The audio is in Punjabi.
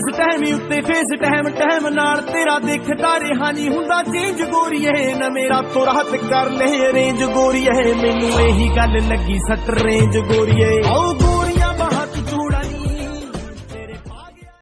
ਇਸ ਟਾਈਮ ਉੱਤੇ ਫੇਸ ਟਾਈਮ ਟਾਈਮ ਨਾਲ ਤੇਰਾ ਦੇਖਦਾ ਰਿਹਾ ਨਹੀਂ ਹੁੰਦਾ। ਚੇਂਜ ਗੋਰੀਏ, ਨਾ ਮੇਰਾ ਤੋਂ ਰਾਹਤ ਕਰ ਲੈ ਰੇਂਜ ਗੋਰੀਏ, ਮੈਨੂੰ ਇਹੀ ਗੱਲ ਲੱਗੀ ਸੱਟ। ਰੇਂਜ ਗੋਰੀਏ।